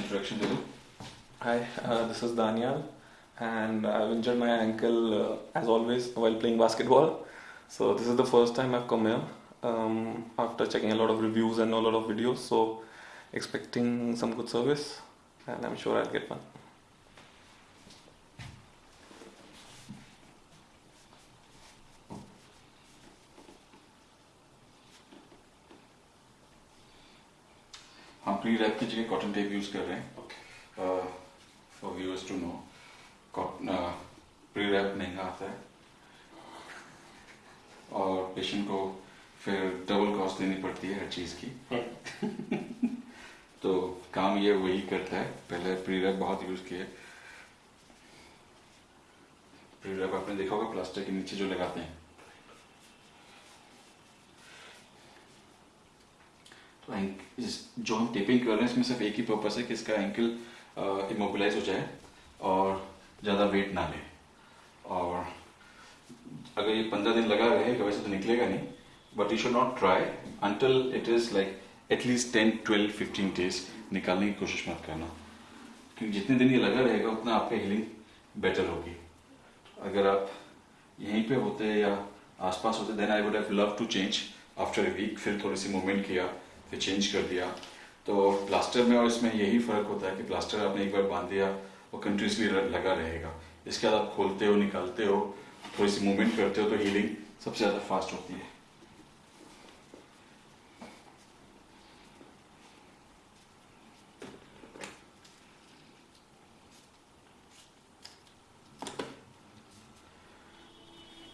introduction to you. Hi, uh, this is Daniel, and I've injured my ankle uh, as always while playing basketball. So this is the first time I've come here um, after checking a lot of reviews and a lot of videos. So expecting some good service, and I'm sure I'll get one. Use कर रहे हैं। For viewers to know pre wrap महँगा आता है। और patient को फिर double cost देनी पड़ती है हर चीज़ की। तो काम ये वही करता है। पहले प्री रैप बहुत यूज़ किए। प्री रैप आपने देखा होगा प्लास्टर के नीचे जो लगाते हैं तो एंक- इस- जो हम टेपिंग कर रहे हैं, इसमें सिर्फ़ एक ही पर्पस है कि इसका एंकल इमोबिलाइज हो जाए और ज़्यादा वेट ना ले। और अगर ये पंद्रह दिन लगा रहेगा वैसे तो निकलेगा नहीं but you should not try until it is like at least ten twelve fifteen days निकालने की कोशिश मत करना। क्योंकि जितने दिन ये लगा रहेगा, उतना आपका हीलिंग बेटर होगी। अगर आप यहीं पे होते या आसपास होते then I would have love to change after a week फिर थोड़ी सी मूवमेंट किया। फिर चेंज कर दिया। तो प्लास्टर में और इसमें यही फ़र्क होता है कि प्लास्टर आपने एक बार बाँध दिया वो कंटिन्यूसली लगा रहेगा। इसके बाद आप खोलते हो, निकालते हो, थोड़ी सी मूवमेंट करते हो तो हीलिंग सबसे ज़्यादा फास्ट होती है।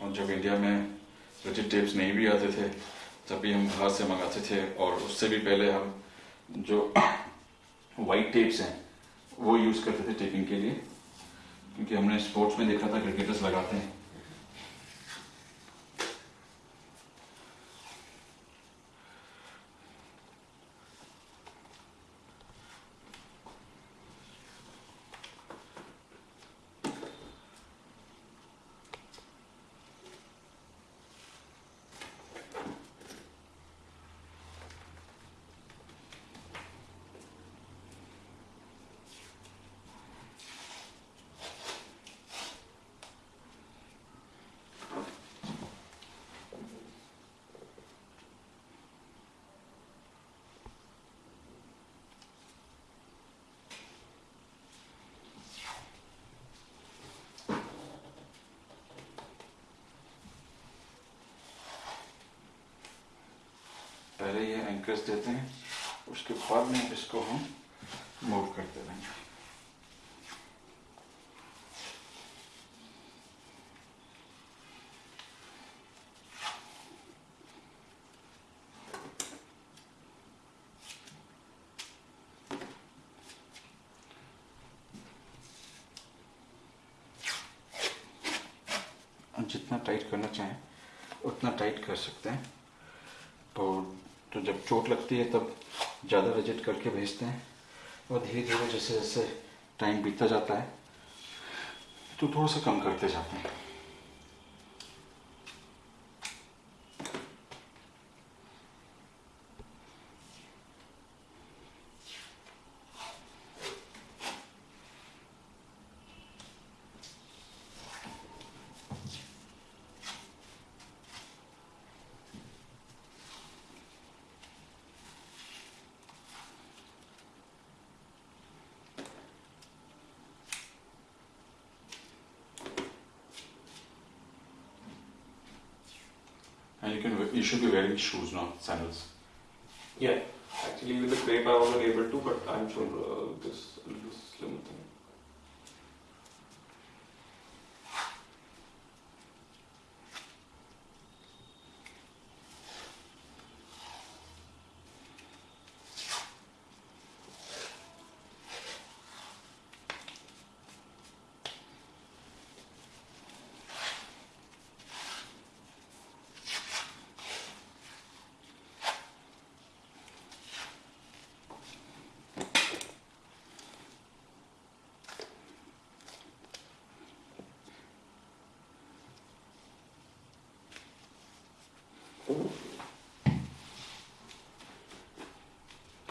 और जब इंडिया में रिजिड टेप्स नहीं भी आते थे तब भी हम बाहर से मंगाते थे और उससे भी पहले हम जो वाइट टेप्स हैं, वो यूज़ करते थे टेपिंग के लिए, क्योंकि हमने स्पोर्ट्स में देखा था क्रिकेटर्स लगाते हैं। एंकर्स देते हैं, उसके बाद में इसको हम मूव करते रहेंगे। जितना टाइट करना चाहें, उतना टाइट कर सकते हैं। जब चोट लगती है तब ज़्यादा रजिट करके भेजते हैं। और धीरे धीरे जैसे जैसे टाइम बीतता जाता है तो थोड़ा सा कम करते जाते हैं। You should be wearing shoes now, sandals. Yeah, actually with the crepe I wasn't able to, but I'm sure uh, this this slim thing.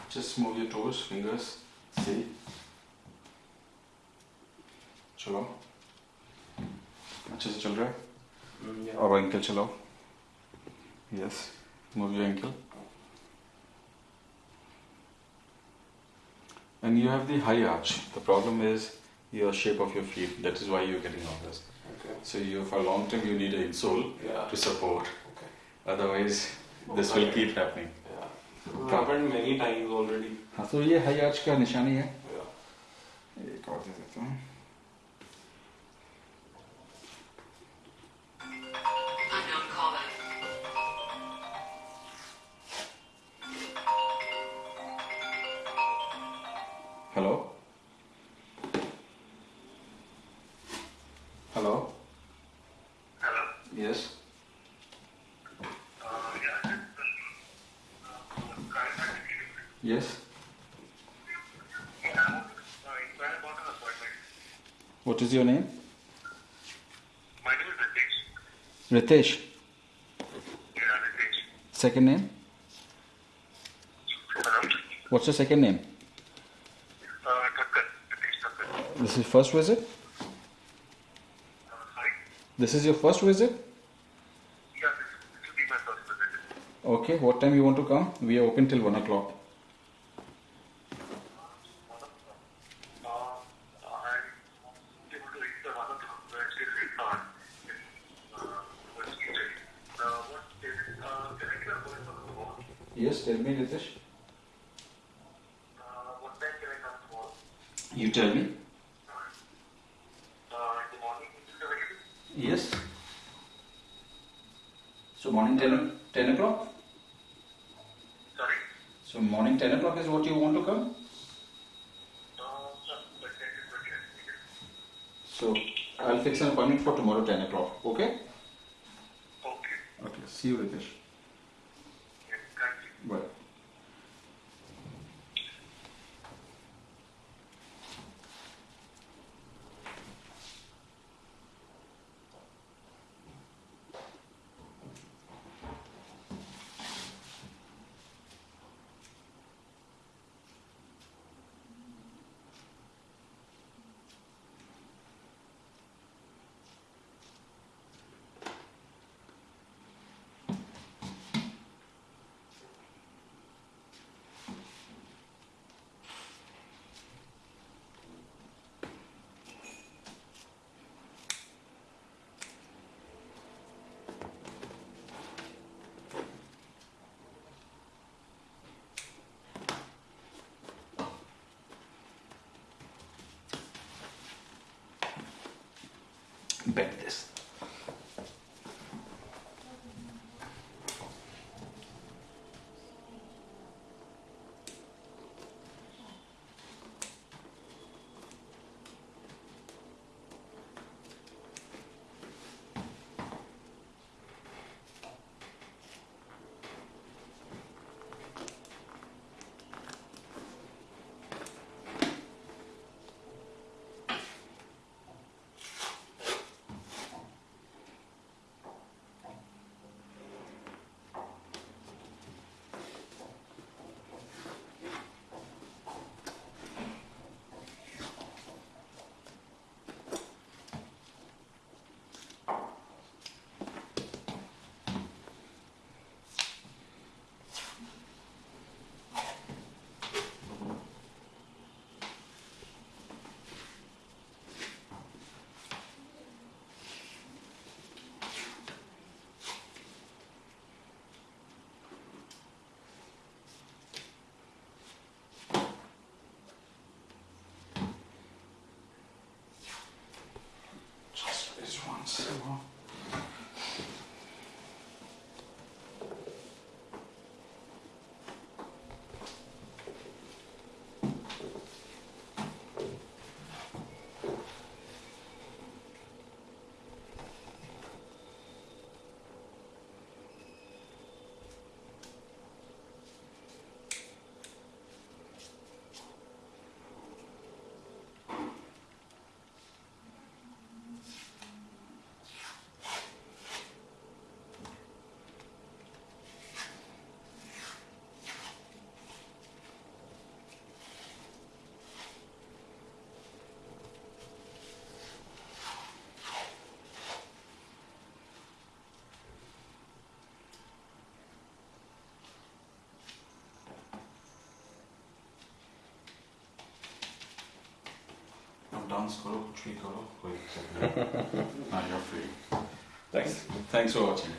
Just move your toes, fingers. See? चलाओ अच्छे से चल रहा है Mm, yeah. और ankle चलाओ yes move your ankle and you have the high arch the problem is your shape of your feet that is why you're getting all this Okay. so you for long term you need an insole Yeah. to support Okay. otherwise this will keep happening Yeah. Happened many times already. हाँ तो ये high arch का निशानी है Yeah. एक और दे देता हूँ Unknown hello hello yes Uh, Yes? What is your name? My name is Ritesh. Ritesh? Yeah, Ritesh. Second name? Hello? What's your second name? Uh, Thakkar. Ritesh Thakkar. This is first visit? Uh, sorry? This is your first visit? Yeah, this, this will be my first visit. Okay, what time you want to come? We are open till 1 o'clock. Yes, tell me, Ritesh. Uh, what time can I come tomorrow? You tell me. Uh, in the morning, is it available? Yes. So, morning 10, 10 o'clock? Sorry. So, morning 10 o'clock is what you want to come? Uh, no, but that is what I needed. So, I'll fix an appointment for tomorrow 10 o'clock. Okay? Okay. Okay, see you, Ritesh. invent this. Wait, you're free. Thanks. Thanks for watching.